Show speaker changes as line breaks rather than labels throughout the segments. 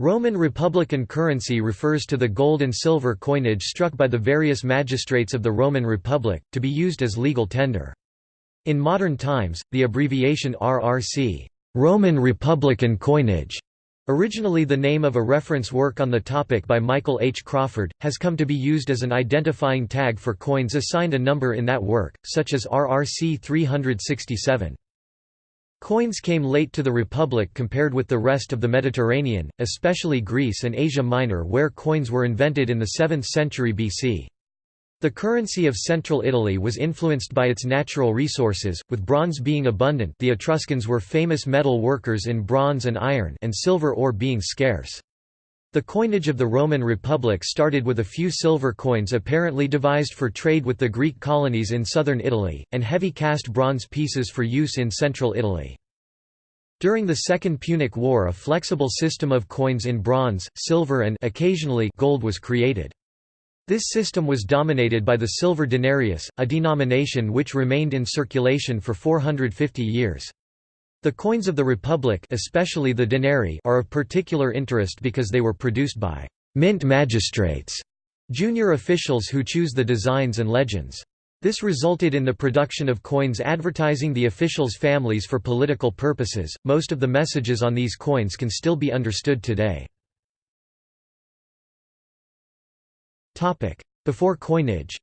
Roman Republican currency refers to the gold and silver coinage struck by the various magistrates of the Roman Republic, to be used as legal tender. In modern times, the abbreviation RRC Roman Republican coinage, originally the name of a reference work on the topic by Michael H. Crawford, has come to be used as an identifying tag for coins assigned a number in that work, such as RRC 367. Coins came late to the Republic compared with the rest of the Mediterranean, especially Greece and Asia Minor where coins were invented in the 7th century BC. The currency of central Italy was influenced by its natural resources, with bronze being abundant the Etruscans were famous metal workers in bronze and iron and silver ore being scarce. The coinage of the Roman Republic started with a few silver coins apparently devised for trade with the Greek colonies in southern Italy, and heavy cast bronze pieces for use in central Italy. During the Second Punic War a flexible system of coins in bronze, silver and occasionally gold was created. This system was dominated by the silver denarius, a denomination which remained in circulation for 450 years. The coins of the Republic especially the denarii are of particular interest because they were produced by «mint magistrates», junior officials who choose the designs and legends. This resulted in the production of coins advertising the officials' families for political purposes. Most of the messages on these coins can still be understood today. Before coinage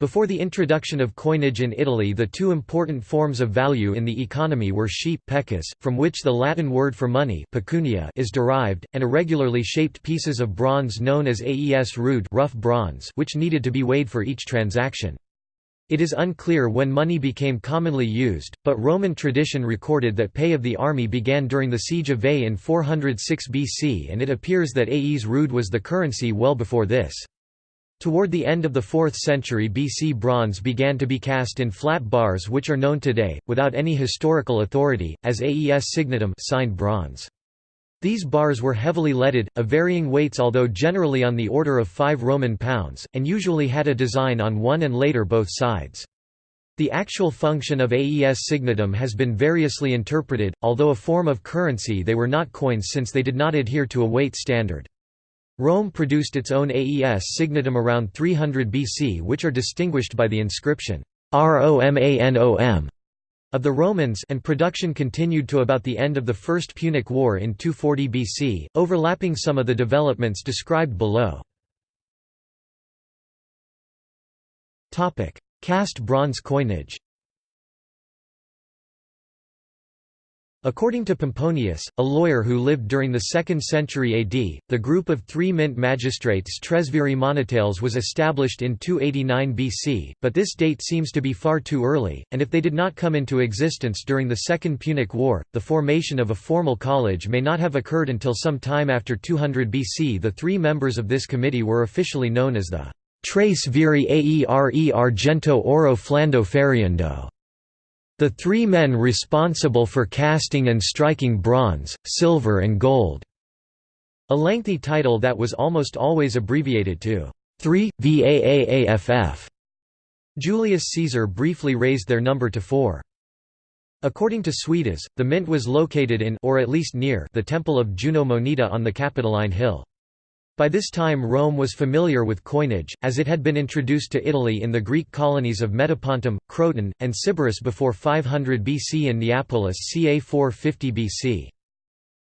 Before the introduction of coinage in Italy the two important forms of value in the economy were sheep pecus, from which the Latin word for money pecunia is derived, and irregularly shaped pieces of bronze known as aes rude rough bronze which needed to be weighed for each transaction. It is unclear when money became commonly used, but Roman tradition recorded that pay of the army began during the siege of Veii in 406 BC and it appears that aes rude was the currency well before this. Toward the end of the 4th century BC bronze began to be cast in flat bars which are known today, without any historical authority, as aes signatum signed bronze. These bars were heavily leaded, of varying weights although generally on the order of 5 Roman pounds, and usually had a design on one and later both sides. The actual function of aes signatum has been variously interpreted, although a form of currency they were not coins since they did not adhere to a weight standard. Rome produced its own aes signatum around 300 BC which are distinguished by the inscription, Romanom of the Romans and production continued to about the end of the First Punic War in 240 BC, overlapping some of the developments described below. Cast bronze coinage According to Pomponius, a lawyer who lived during the 2nd century AD, the group of three mint magistrates Tresviri Monetales was established in 289 BC, but this date seems to be far too early, and if they did not come into existence during the Second Punic War, the formation of a formal college may not have occurred until some time after 200 BC. The three members of this committee were officially known as the Tres Viri Aere Argento Oro Flando Feriendo the three men responsible for casting and striking bronze, silver and gold", a lengthy title that was almost always abbreviated to 3, VAAAFF. Julius Caesar briefly raised their number to 4. According to Suidas, the mint was located in or at least near the temple of Juno Moneta on the Capitoline Hill. By this time Rome was familiar with coinage, as it had been introduced to Italy in the Greek colonies of Metapontum, Croton, and Sybaris before 500 BC and Neapolis ca 450 BC.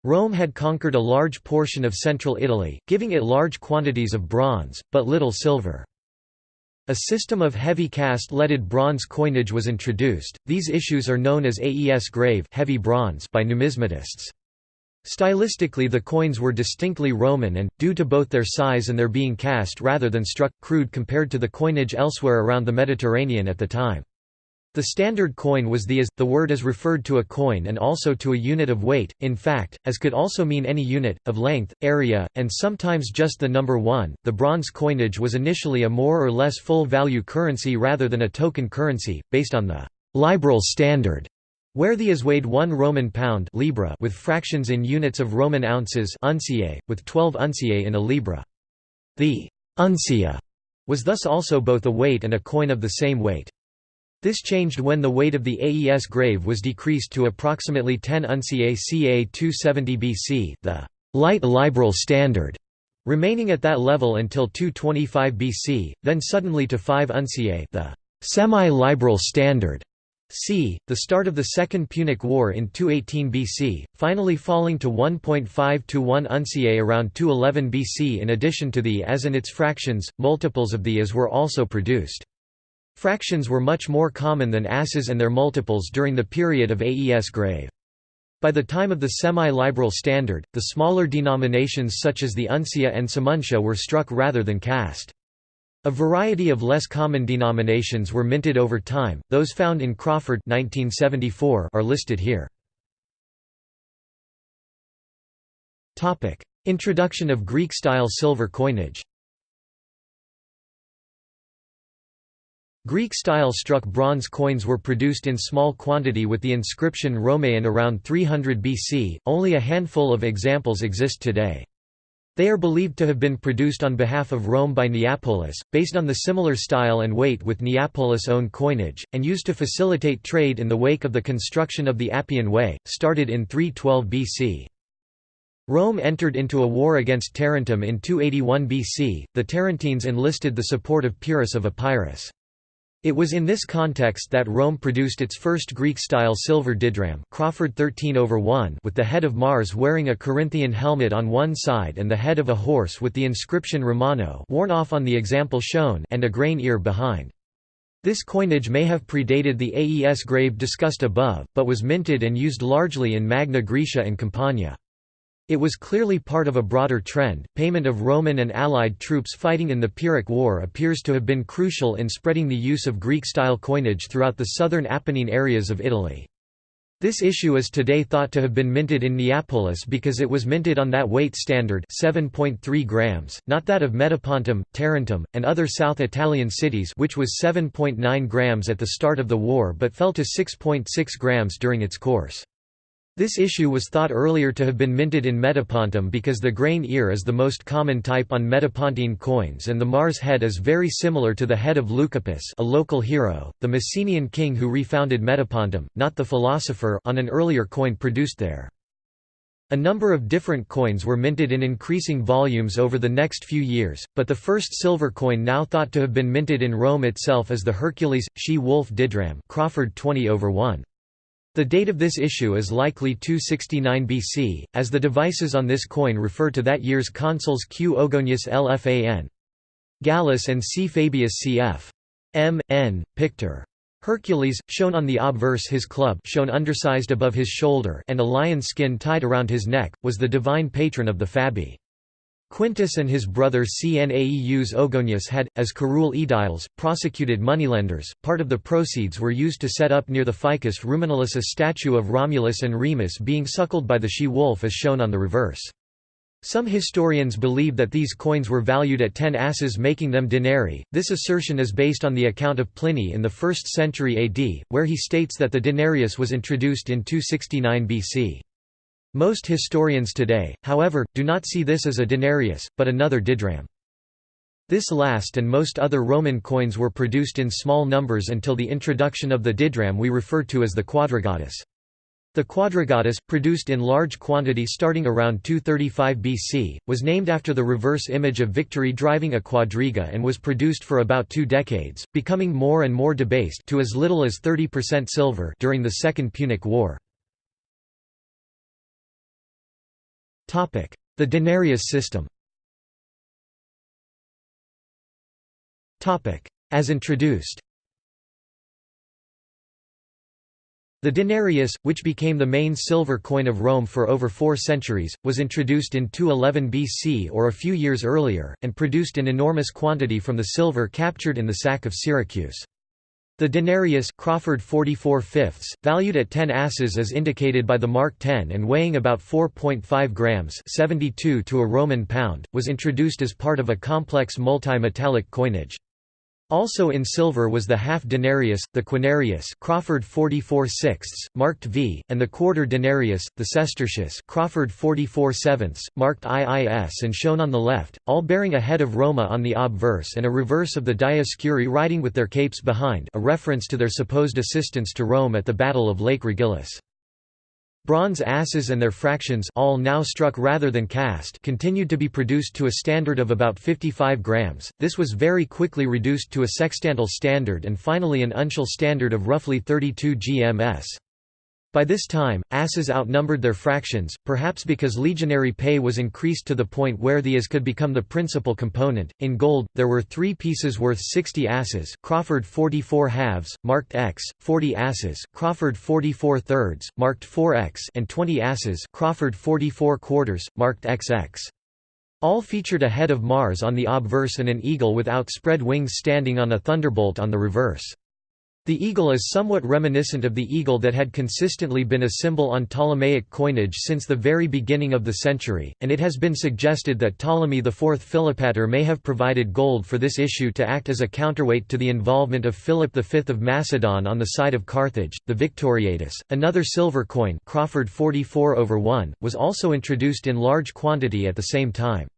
Rome had conquered a large portion of central Italy, giving it large quantities of bronze, but little silver. A system of heavy cast leaded bronze coinage was introduced. These issues are known as aes grave heavy bronze by numismatists. Stylistically the coins were distinctly Roman and, due to both their size and their being cast rather than struck, crude compared to the coinage elsewhere around the Mediterranean at the time. The standard coin was the as, the word is referred to a coin and also to a unit of weight, in fact, as could also mean any unit, of length, area, and sometimes just the number 1. The bronze coinage was initially a more or less full value currency rather than a token currency, based on the libral standard where the is weighed 1 Roman pound libra with fractions in units of Roman ounces unciae, with 12 unciae in a libra. The uncia was thus also both a weight and a coin of the same weight. This changed when the weight of the AES grave was decreased to approximately 10 unciae ca 270 BC the light libral standard, remaining at that level until 225 BC, then suddenly to 5 unciae the semi-libral standard c. the start of the Second Punic War in 218 BC, finally falling to 1.5 to 1 unciae around 211 BC in addition to the as and its fractions, multiples of the as were also produced. Fractions were much more common than asses and their multiples during the period of AES grave. By the time of the semi-libral standard, the smaller denominations such as the uncia and semuncia were struck rather than cast. A variety of less common denominations were minted over time, those found in Crawford 1974 are listed here. Introduction of Greek-style silver coinage Greek-style struck bronze coins were produced in small quantity with the inscription Romaean around 300 BC, only a handful of examples exist today. They are believed to have been produced on behalf of Rome by Neapolis, based on the similar style and weight with Neapolis' own coinage, and used to facilitate trade in the wake of the construction of the Appian Way, started in 312 BC. Rome entered into a war against Tarentum in 281 BC, the Tarentines enlisted the support of Pyrrhus of Epirus. It was in this context that Rome produced its first Greek-style silver didrachm Crawford 13 over 1 with the head of Mars wearing a Corinthian helmet on one side and the head of a horse with the inscription Romano worn off on the example shown and a grain ear behind. This coinage may have predated the AES grave discussed above, but was minted and used largely in Magna Graecia and Campania. It was clearly part of a broader trend. Payment of Roman and Allied troops fighting in the Pyrrhic War appears to have been crucial in spreading the use of Greek style coinage throughout the southern Apennine areas of Italy. This issue is today thought to have been minted in Neapolis because it was minted on that weight standard 7.3 grams, not that of Metapontum, Tarentum, and other South Italian cities which was 7.9 grams at the start of the war but fell to 6.6 grams during its course. This issue was thought earlier to have been minted in Metapontum because the grain ear is the most common type on Metapontine coins and the Mars head is very similar to the head of Leucippus a local hero, the Messenian king who refounded Metapontum, not the philosopher on an earlier coin produced there. A number of different coins were minted in increasing volumes over the next few years, but the first silver coin now thought to have been minted in Rome itself is the Hercules, she-wolf didrachm Crawford 20 over 1. The date of this issue is likely 269 BC, as the devices on this coin refer to that year's consuls Q. Ogulnius Lfan. Gallus and C. Fabius cf. M. N. Pictor. Hercules, shown on the obverse his club shown undersized above his shoulder and a lion skin tied around his neck, was the divine patron of the Fabii. Quintus and his brother Cnaeus Ogulnius had, as curule aediles, prosecuted moneylenders. Part of the proceeds were used to set up near the Ficus Ruminalis a statue of Romulus and Remus being suckled by the she-wolf as shown on the reverse. Some historians believe that these coins were valued at 10 asses making them denarii. This assertion is based on the account of Pliny in the 1st century AD, where he states that the denarius was introduced in 269 BC. Most historians today, however, do not see this as a denarius, but another didrachm. This last and most other Roman coins were produced in small numbers until the introduction of the didrachm we refer to as the quadrigatus. The quadrigatus, produced in large quantity starting around 235 BC, was named after the reverse image of victory driving a quadriga and was produced for about two decades, becoming more and more debased to as little as 30% silver during the Second Punic War. The denarius system. As introduced. The denarius, which became the main silver coin of Rome for over four centuries, was introduced in 211 BC or a few years earlier, and produced an enormous quantity from the silver captured in the sack of Syracuse. The denarius Crawford 44 fifths, valued at 10 asses as indicated by the mark 10 and weighing about 4.5 grams 72 to a Roman pound, was introduced as part of a complex multi-metallic coinage. Also in silver was the half denarius, the quinarius Crawford 44 sixths, marked V, and the quarter denarius, the sestertius Crawford 44 sevenths, marked IIS and shown on the left, all bearing a head of Roma on the obverse and a reverse of the Dioscuri riding with their capes behind a reference to their supposed assistance to Rome at the Battle of Lake Regillus. Bronze asses and their fractions all now struck rather than cast continued to be produced to a standard of about 55 grams, this was very quickly reduced to a sextantal standard and finally an uncial standard of roughly 32 gms. By this time, asses outnumbered their fractions, perhaps because legionary pay was increased to the point where the as could become the principal component. In gold, there were three pieces worth 60 asses Crawford 44 halves, marked X, 40 asses, Crawford 44 thirds, marked 4X, and 20 asses Crawford 44 quarters, marked XX. All featured a head of Mars on the obverse and an eagle with outspread wings standing on a thunderbolt on the reverse. The eagle is somewhat reminiscent of the eagle that had consistently been a symbol on Ptolemaic coinage since the very beginning of the century, and it has been suggested that Ptolemy IV Philopator may have provided gold for this issue to act as a counterweight to the involvement of Philip V of Macedon on the side of Carthage. The Victoriatus, another silver coin Crawford 44 over 1, was also introduced in large quantity at the same time.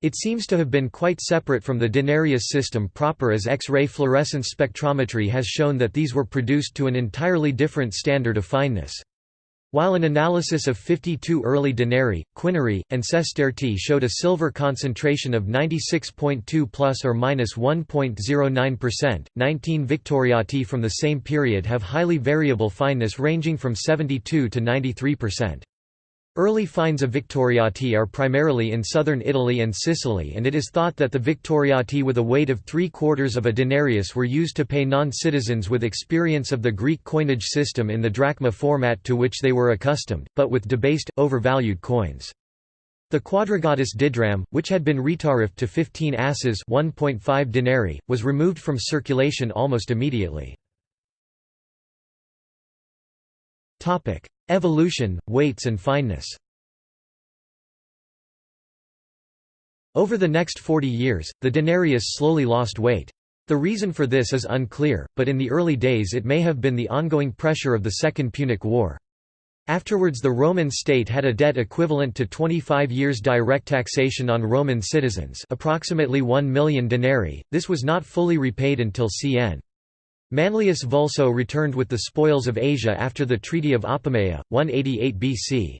It seems to have been quite separate from the denarius system proper as X-ray fluorescence spectrometry has shown that these were produced to an entirely different standard of fineness. While an analysis of 52 early denarii, quinari, and sestertii showed a silver concentration of 96.2 plus or minus 1.09%, 19 victoriati from the same period have highly variable fineness ranging from 72 to 93%. Early finds of Victoriati are primarily in southern Italy and Sicily and it is thought that the Victoriati with a weight of three-quarters of a denarius were used to pay non-citizens with experience of the Greek coinage system in the drachma format to which they were accustomed, but with debased, overvalued coins. The quadrigatus didrachm, which had been retariffed to 15 asses 1.5 denarii, was removed from circulation almost immediately. Evolution, weights and fineness Over the next 40 years, the denarius slowly lost weight. The reason for this is unclear, but in the early days it may have been the ongoing pressure of the Second Punic War. Afterwards the Roman state had a debt equivalent to 25 years direct taxation on Roman citizens approximately 1 million denarii, this was not fully repaid until cn. Manlius Vulso returned with the spoils of Asia after the Treaty of Apamea, 188 BC.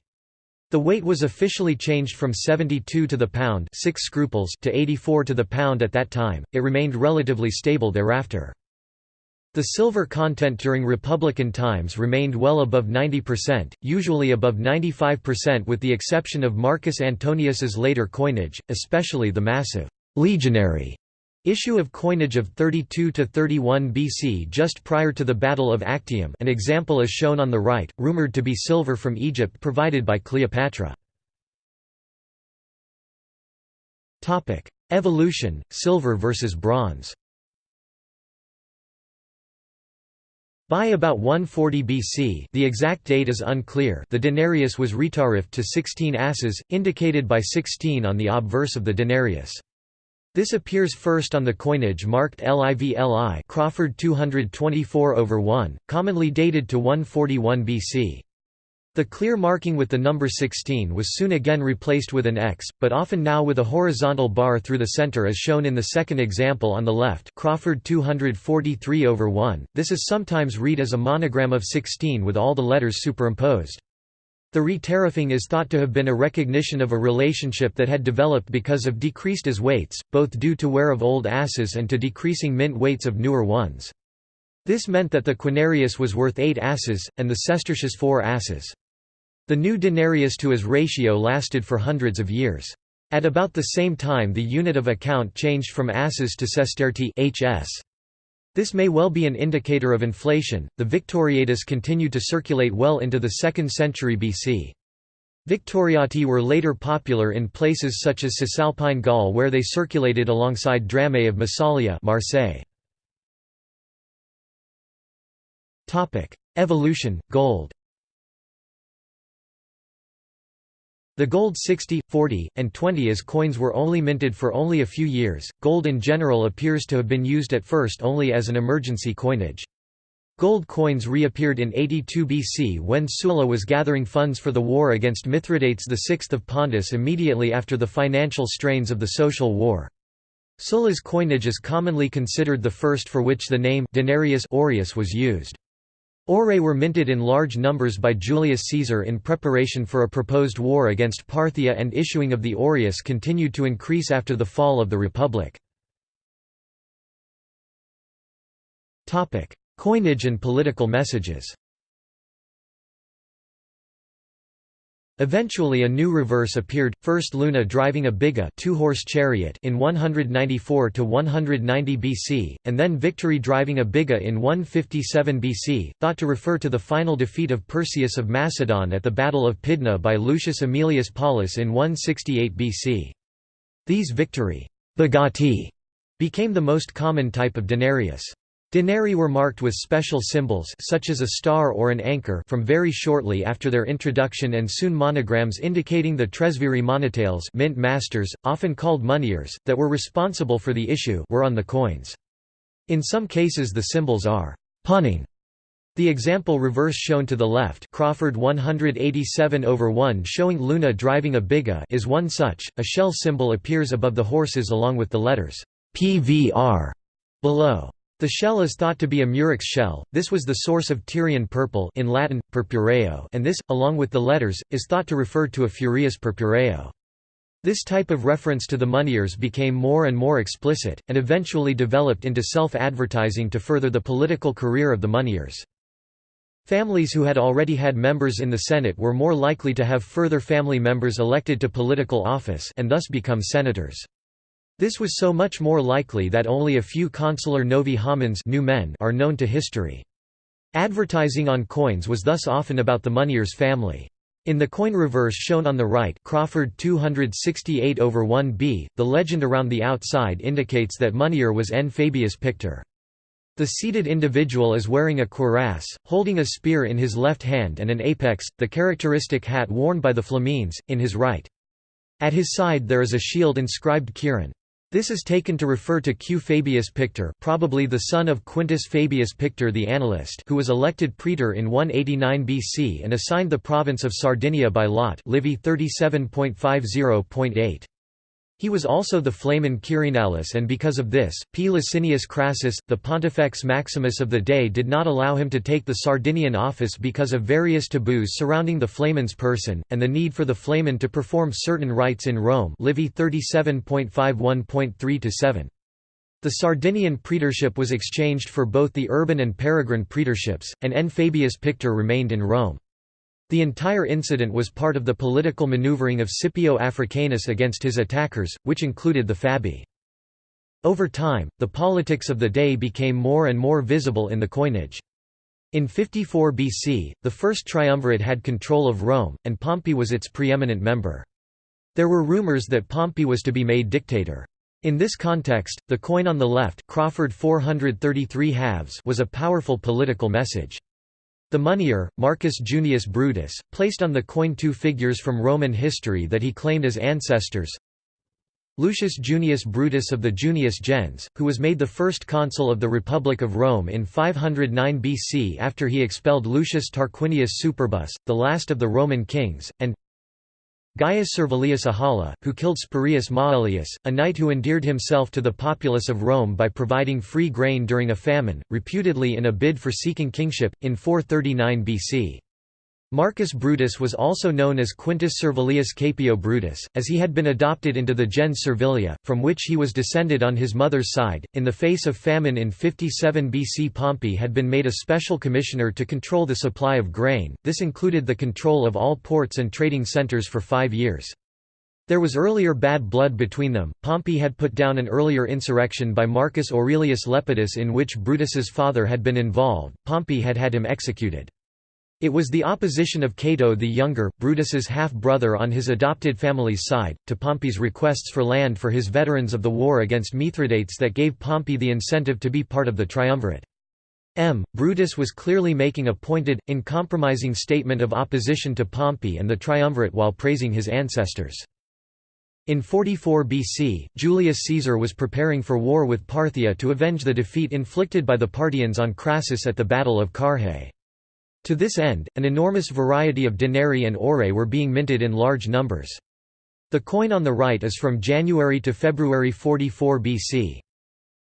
The weight was officially changed from 72 to the pound 6 scruples to 84 to the pound at that time, it remained relatively stable thereafter. The silver content during Republican times remained well above 90%, usually above 95% with the exception of Marcus Antonius's later coinage, especially the massive legionary Issue of coinage of 32 to 31 BC just prior to the Battle of Actium an example is shown on the right, rumored to be silver from Egypt provided by Cleopatra. Evolution, silver versus bronze By about 140 BC the exact date is unclear the denarius was retariffed to 16 asses, indicated by 16 on the obverse of the denarius. This appears first on the coinage marked LIVLI Crawford 224 over 1, commonly dated to 141 BC. The clear marking with the number 16 was soon again replaced with an X, but often now with a horizontal bar through the center as shown in the second example on the left Crawford 243 over 1. This is sometimes read as a monogram of 16 with all the letters superimposed. The retariffing is thought to have been a recognition of a relationship that had developed because of decreased as weights, both due to wear of old asses and to decreasing mint weights of newer ones. This meant that the quinarius was worth 8 asses, and the sestertius 4 asses. The new denarius to as ratio lasted for hundreds of years. At about the same time the unit of account changed from asses to sestertii HS. This may well be an indicator of inflation. The Victoriatus continued to circulate well into the 2nd century BC. Victoriati were later popular in places such as Cisalpine Gaul where they circulated alongside drame of Massalia Marseille. Evolution, gold The gold 60, 40, and 20 as coins were only minted for only a few years. Gold in general appears to have been used at first only as an emergency coinage. Gold coins reappeared in 82 BC when Sulla was gathering funds for the war against Mithridates VI of Pontus immediately after the financial strains of the social war. Sulla's coinage is commonly considered the first for which the name denarius aureus was used. Aurei were minted in large numbers by Julius Caesar in preparation for a proposed war against Parthia and issuing of the aureus continued to increase after the fall of the Republic. Coinage and political messages Eventually a new reverse appeared, first Luna driving a biga two-horse chariot in 194 to 190 BC, and then Victory driving a biga in 157 BC, thought to refer to the final defeat of Perseus of Macedon at the Battle of Pydna by Lucius Aemilius Paulus in 168 BC. These victory bigati became the most common type of denarius. Denarii were marked with special symbols such as a star or an anchor from very shortly after their introduction and soon monograms indicating the tresviri monetales mint masters, often called moneyers, that were responsible for the issue were on the coins. In some cases the symbols are punning. The example reverse shown to the left Crawford 187 over 1 showing Luna driving a biga is one such, a shell symbol appears above the horses along with the letters PVR below. The shell is thought to be a murex shell, this was the source of Tyrian purple in Latin, purpureo and this, along with the letters, is thought to refer to a Furius purpureo. This type of reference to the moneyers became more and more explicit, and eventually developed into self-advertising to further the political career of the moneyers. Families who had already had members in the Senate were more likely to have further family members elected to political office and thus become senators. This was so much more likely that only a few consular novi homines new men are known to history. Advertising on coins was thus often about the moneyer's family. In the coin reverse shown on the right Crawford 268 over 1b, the legend around the outside indicates that moneyer was N. Fabius Pictor. The seated individual is wearing a cuirass, holding a spear in his left hand and an apex, the characteristic hat worn by the Flamines, in his right. At his side there is a shield inscribed Quirin. This is taken to refer to Q. Fabius Pictor probably the son of Quintus Fabius Pictor the annalist who was elected praetor in 189 BC and assigned the province of Sardinia by lot Livy 37.50.8. He was also the Flamen Quirinalis and because of this, P. Licinius Crassus, the Pontifex Maximus of the day did not allow him to take the Sardinian office because of various taboos surrounding the Flamen's person, and the need for the Flamen to perform certain rites in Rome Livy 37.51.3–7. The Sardinian praetorship was exchanged for both the urban and peregrine praetorships, and N. Fabius Pictor remained in Rome. The entire incident was part of the political maneuvering of Scipio Africanus against his attackers, which included the Fabii. Over time, the politics of the day became more and more visible in the coinage. In 54 BC, the first triumvirate had control of Rome, and Pompey was its preeminent member. There were rumors that Pompey was to be made dictator. In this context, the coin on the left Crawford 433 halves was a powerful political message. The moneyer, Marcus Junius Brutus, placed on the coin two figures from Roman history that he claimed as ancestors. Lucius Junius Brutus of the Junius gens, who was made the first consul of the Republic of Rome in 509 BC after he expelled Lucius Tarquinius Superbus, the last of the Roman kings, and Gaius Servilius Ahala, who killed Spurius Maelius, a knight who endeared himself to the populace of Rome by providing free grain during a famine, reputedly in a bid for seeking kingship, in 439 BC. Marcus Brutus was also known as Quintus Servilius Caepio Brutus, as he had been adopted into the gens Servilia, from which he was descended on his mother's side. In the face of famine in 57 BC, Pompey had been made a special commissioner to control the supply of grain, this included the control of all ports and trading centers for five years. There was earlier bad blood between them. Pompey had put down an earlier insurrection by Marcus Aurelius Lepidus in which Brutus's father had been involved. Pompey had had him executed. It was the opposition of Cato the Younger, Brutus's half-brother on his adopted family's side, to Pompey's requests for land for his veterans of the war against Mithridates that gave Pompey the incentive to be part of the triumvirate. M. Brutus was clearly making a pointed, uncompromising statement of opposition to Pompey and the triumvirate while praising his ancestors. In 44 BC, Julius Caesar was preparing for war with Parthia to avenge the defeat inflicted by the Parthians on Crassus at the Battle of Carrhae. To this end, an enormous variety of denarii and aurei were being minted in large numbers. The coin on the right is from January to February 44 BC.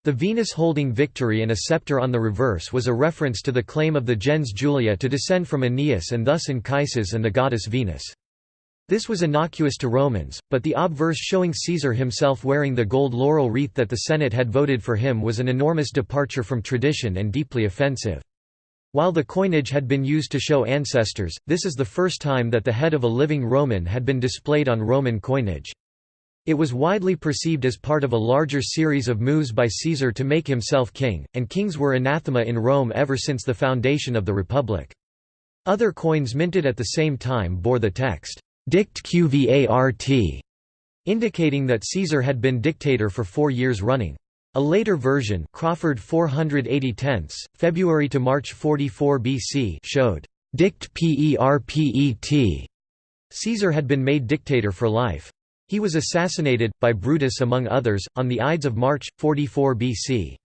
The Venus holding victory and a scepter on the reverse was a reference to the claim of the gens Julia to descend from Aeneas and thus Anchises and the goddess Venus. This was innocuous to Romans, but the obverse showing Caesar himself wearing the gold laurel wreath that the Senate had voted for him was an enormous departure from tradition and deeply offensive. While the coinage had been used to show ancestors, this is the first time that the head of a living Roman had been displayed on Roman coinage. It was widely perceived as part of a larger series of moves by Caesar to make himself king, and kings were anathema in Rome ever since the foundation of the Republic. Other coins minted at the same time bore the text, Dict Qvart, indicating that Caesar had been dictator for four years running. A later version Crawford 480 tenths, February to March 44 BC showed Dict Perpet. Caesar had been made dictator for life. He was assassinated, by Brutus among others, on the Ides of March, 44 BC.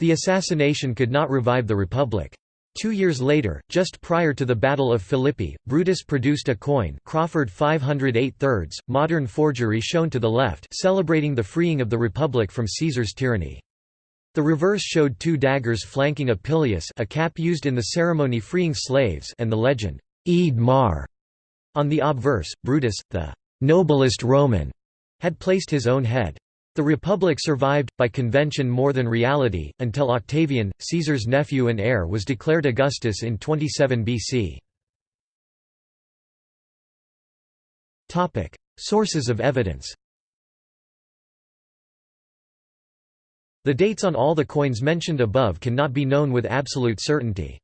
The assassination could not revive the Republic. Two years later, just prior to the Battle of Philippi, Brutus produced a coin Crawford 508 thirds, modern forgery shown to the left celebrating the freeing of the Republic from Caesar's tyranny. The reverse showed two daggers flanking a pileus a cap used in the ceremony freeing slaves and the legend, Eid Mar. On the obverse, Brutus, the noblest Roman, had placed his own head. The Republic survived, by convention more than reality, until Octavian, Caesar's nephew and heir was declared Augustus in 27 BC. Sources of evidence The dates on all the coins mentioned above cannot be known with absolute certainty.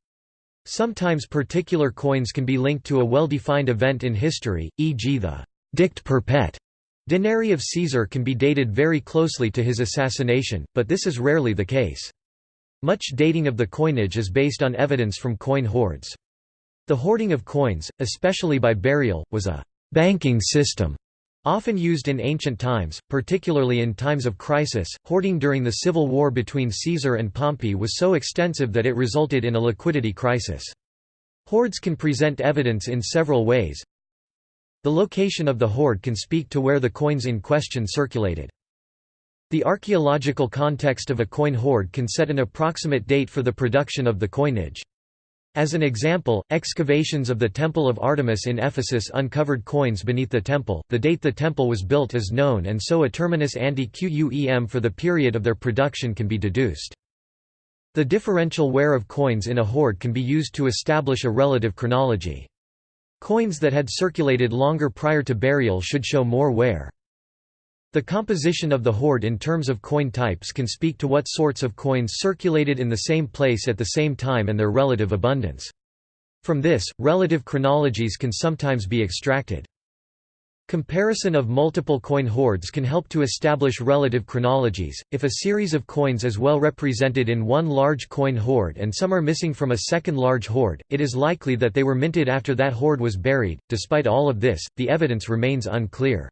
Sometimes particular coins can be linked to a well-defined event in history, e.g. the Dict Perpet denarii of Caesar can be dated very closely to his assassination, but this is rarely the case. Much dating of the coinage is based on evidence from coin hoards. The hoarding of coins, especially by burial, was a banking system often used in ancient times, particularly in times of crisis. Hoarding during the civil war between Caesar and Pompey was so extensive that it resulted in a liquidity crisis. Hoards can present evidence in several ways, the location of the hoard can speak to where the coins in question circulated. The archaeological context of a coin hoard can set an approximate date for the production of the coinage. As an example, excavations of the Temple of Artemis in Ephesus uncovered coins beneath the temple. The date the temple was built is known and so a terminus ante quem for the period of their production can be deduced. The differential wear of coins in a hoard can be used to establish a relative chronology. Coins that had circulated longer prior to burial should show more wear. The composition of the hoard in terms of coin types can speak to what sorts of coins circulated in the same place at the same time and their relative abundance. From this, relative chronologies can sometimes be extracted. Comparison of multiple coin hoards can help to establish relative chronologies. If a series of coins is well represented in one large coin hoard and some are missing from a second large hoard, it is likely that they were minted after that hoard was buried. Despite all of this, the evidence remains unclear.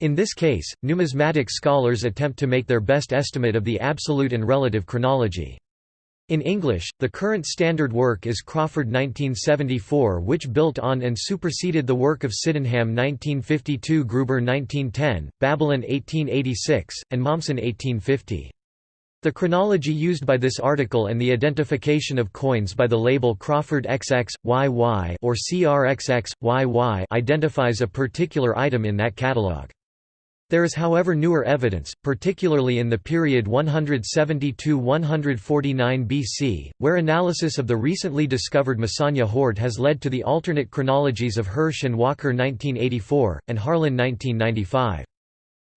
In this case, numismatic scholars attempt to make their best estimate of the absolute and relative chronology. In English, the current standard work is Crawford 1974 which built on and superseded the work of Sydenham 1952 Grueber 1910, Babelon 1886, and Mommsen 1850. The chronology used by this article and the identification of coins by the label Crawford XX, YY or CRXX, YY identifies a particular item in that catalogue. There is however newer evidence, particularly in the period 172–149 BC, where analysis of the recently discovered Mesagne hoard has led to the alternate chronologies of Hersh and Walker 1984, and Harlan 1995.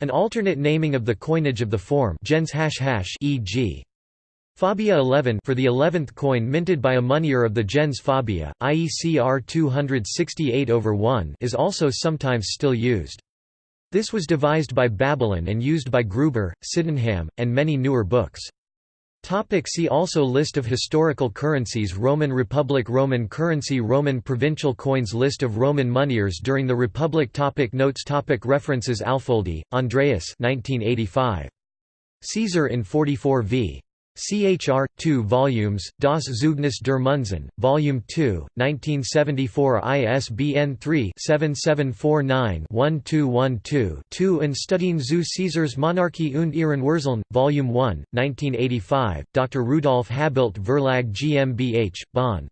An alternate naming of the coinage of the form gens e.g. Fabia 11 for the 11th coin minted by a moneyer of the gens Fabia, i.e. CR 268 over 1 is also sometimes still used. This was devised by Babelon and used by Grueber, Sydenham, and many newer books. Topic see also List of historical currencies Roman Republic Roman currency Roman provincial coins List of Roman moneyers during the Republic topic Notes topic References Alfoldi, Andreas 1985. Caesar in 44 v. CHR 2 volumes Das Zeugnis der Munzen volume 2 1974 ISBN 3-7749-1212-2 and Studien zu Caesars Monarchie und ihren Wurzeln volume 1 1985 Dr Rudolf Habelt Verlag GmbH Bonn.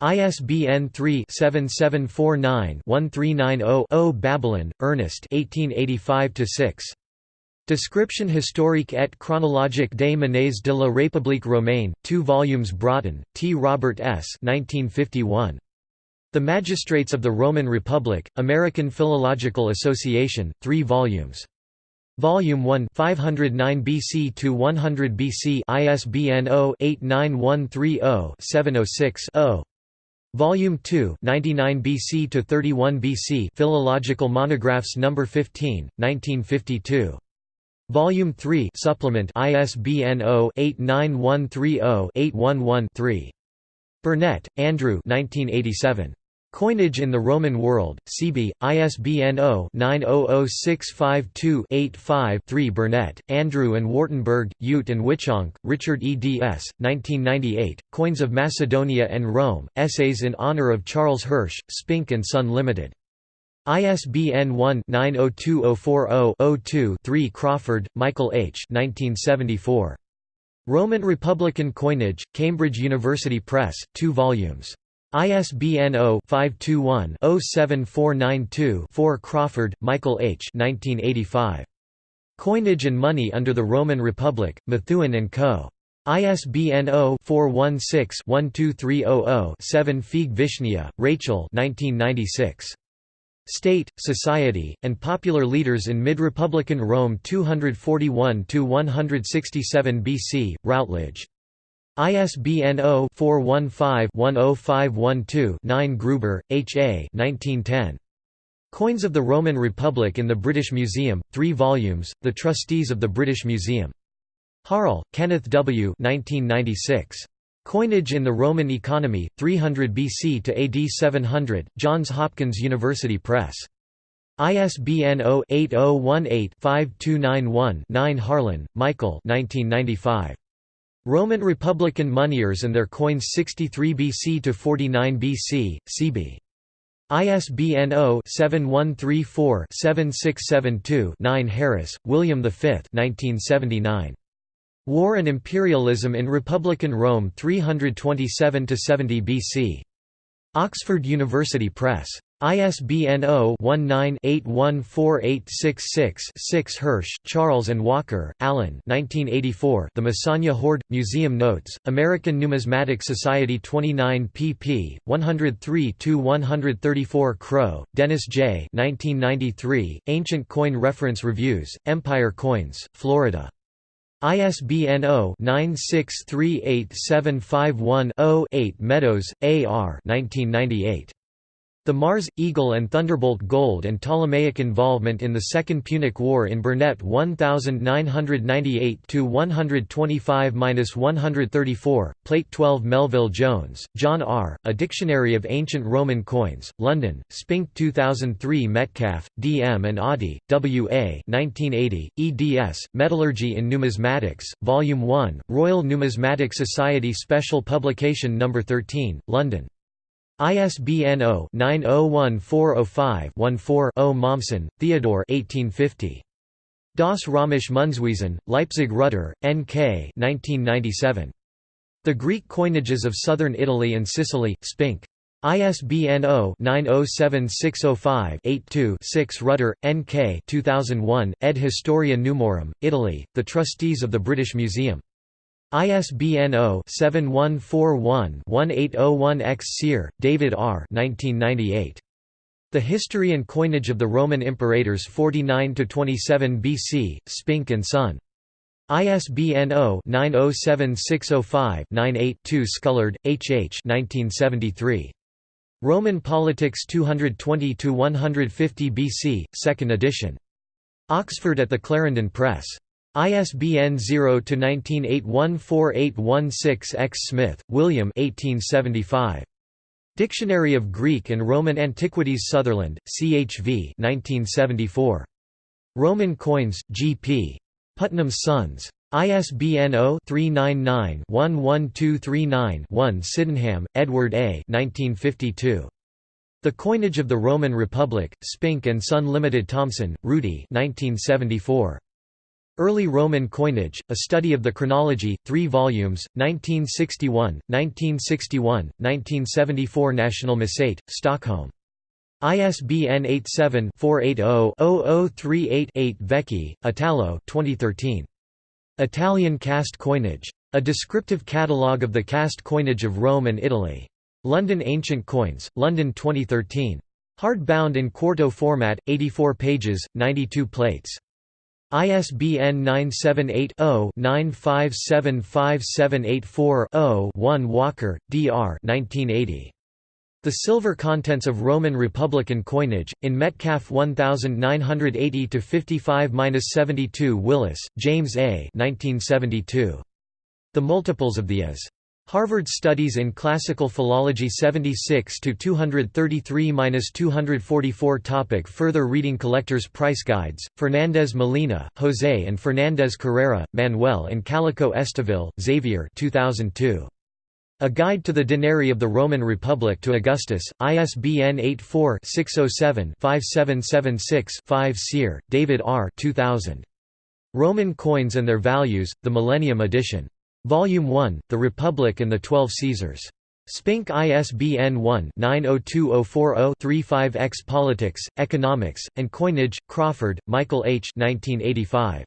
ISBN 3-7749-1390-0 Babelon, Ernest 1885 6 Description historique et chronologique des monnaies de la République romaine, 2 volumes Broughton, T. Robert S. 1951. The Magistrates of the Roman Republic, American Philological Association, 3 volumes. Volume 1 509 BC to 100 BC ISBN 0-89130-706-0. Volume 2 99 BC to 31 BC Philological Monographs No. 15, 1952. Volume 3 supplement ISBN 0-89130-811-3. Burnett, Andrew 1987. Coinage in the Roman World, CB, ISBN 0-900652-85-3 Burnett, Andrew and Wartenberg, Ute and Witschonke, Richard eds. 1998, Coins of Macedonia and Rome, Essays in Honor of Charles Hersh, Spink and Son Limited. ISBN 1-902040-02-3 Crawford, Michael H. 1974. Roman Republican Coinage, Cambridge University Press, 2 volumes. ISBN 0-521-07492-4 Crawford, Michael H. 1985. Coinage and Money under the Roman Republic, Methuen & Co. ISBN 0-416-12300-7 Feig Vishnia, Rachel 1996. State, Society, and Popular Leaders in Mid-Republican Rome 241–167 BC, Routledge. ISBN 0-415-10512-9 Grueber, H. A. 1910. Coins of the Roman Republic in the British Museum, 3 volumes, The Trustees of the British Museum. Harl, Kenneth W. 1996. Coinage in the Roman Economy, 300 BC to AD 700, Johns Hopkins University Press. ISBN 0-8018-5291-9 Harlan, Michael Roman Republican Moneyers and Their Coins 63 BC to 49 BC, CB. ISBN 0-7134-7672-9 Harris, William V 1979. War and Imperialism in Republican Rome 327–70 BC. Oxford University Press. ISBN 0-19-814866-6 Hersh, Charles and Walker, Alan The Mesagne Hoard, Museum Notes, American Numismatic Society 29 pp. 103–134 Kroh, Dennis J. 1993, Ancient Coin Reference Reviews, Empire Coins, Florida. ISBN 0-9638751-0-8 Meadows, A. R. 1998. The Mars, Eagle and Thunderbolt Gold and Ptolemaic Involvement in the Second Punic War in Burnett 1998–125–134, Plate 12 Melville Jones, John R., A Dictionary of Ancient Roman Coins, London, Spink 2003 Metcalf, D. M. and Oddy, W. A. 1980, eds, Metallurgy in Numismatics, Volume 1, Royal Numismatic Society Special Publication No. 13, London. ISBN 0-901405-14-0 Mommsen, Theodore 1850. Das Römische Münzwesen, Leipzig Rutter, N.K. 1997. The Greek Coinages of Southern Italy and Sicily, Spink. ISBN 0-907605-82-6 Rutter, N.K. 2001, ed. Historia Numorum, Italy, The Trustees of the British Museum. ISBN 0-7141-1801-X Sear, David R. 1998. The History and Coinage of the Roman Imperators 49–27 BC, Spink and Son. ISBN 0-907605-98-2 Scullard, H. H. 1973. Roman Politics 220–150 BC, 2nd edition. Oxford at the Clarendon Press. ISBN 0-19814816-X Smith, William 1875. Dictionary of Greek and Roman Antiquities Sutherland, CHV 1974. Roman Coins, G.P. Putnam Sons. ISBN 0-399-11239-1 Sydenham, Edward A. 1952. The Coinage of the Roman Republic, Spink and Son Limited Thomsen, Rudi 1974. Early Roman Coinage, A Study of the Chronology, 3 volumes, 1961, 1961, 1974 National Missate, Stockholm. ISBN 87-480-0038-8 Vecchi, Italo 2013. Italian cast coinage. A descriptive catalogue of the cast coinage of Rome and Italy. London Ancient Coins, London 2013. Hardbound in quarto format, 84 pages, 92 plates. ISBN 978-0-9575784-0-1 Walker, D.R. 1980. The Silver Contents of Roman Republican Coinage, in Metcalf 1980-55-72 Willis, James A. 1972. The Multiples of the As. Harvard Studies in Classical Philology 76 to 233-244 Topic Further reading Collectors Price Guides Fernandez Molina, Jose and Fernandez Carrera, Manuel and Calico Esteville, Xavier 2002. A Guide to the Denarii of the Roman Republic to Augustus, ISBN 84-607-5776-5 Sear, David R. 2000. Roman Coins and Their Values, The Millennium Edition. Volume 1, The Republic and the Twelve Caesars. Spink ISBN 1-902040-35-X Politics, Economics, and Coinage, Crawford, Michael H. 1985.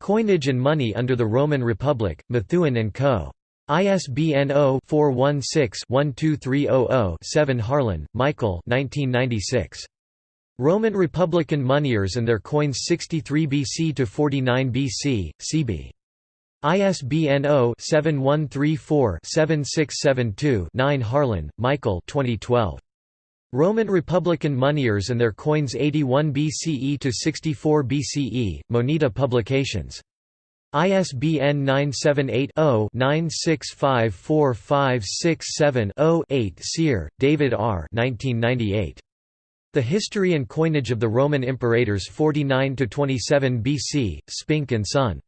Coinage and Money under the Roman Republic, Methuen & Co. ISBN 0-416-12300-7 Harlan, Michael 1996. Roman Republican Moneyers and Their Coins 63 BC to 49 BC, CB. ISBN 0-7134-7672-9 Harlan, Michael 2012. Roman Republican Moneyers and Their Coins 81 BCE to 64 BCE, Moneta Publications. ISBN 978-0-9654567-0-8 Sear, David R. 1998. The History and Coinage of the Roman Imperators 49–27 BC, Spink and Son.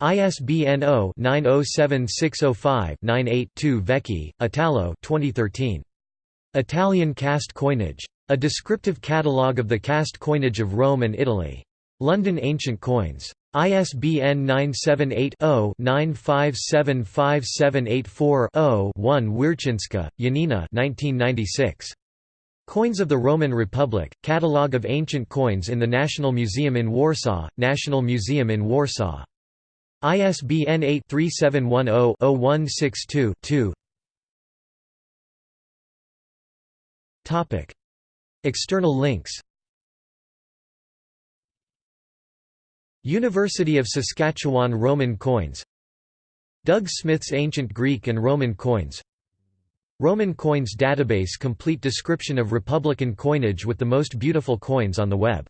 ISBN 0-907605-98-2 Vecchi, Italo 2013. Italian cast coinage. A descriptive catalogue of the cast coinage of Rome and Italy. London Ancient Coins. ISBN 978-0-9575784-0-1 Wiercinska, Janina 1996. Coins of the Roman Republic, Catalogue of Ancient Coins in the National Museum in Warsaw, National Museum in Warsaw. ISBN 8-3710-0162-2 External links. University of Saskatchewan Roman coins. Doug Smith's Ancient Greek and Roman coins. Roman coins database complete description of Republican coinage with the most beautiful coins on the web